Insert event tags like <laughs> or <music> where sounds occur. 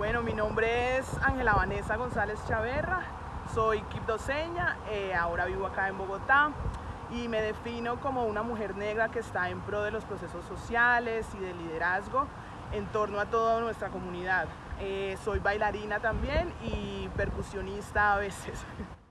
Bueno, mi nombre es Ángela Vanessa González Chaverra, soy quibdoseña, eh, ahora vivo acá en Bogotá y me defino como una mujer negra que está en pro de los procesos sociales y de liderazgo en torno a toda nuestra comunidad. Eh, soy bailarina también y percusionista a veces. <laughs>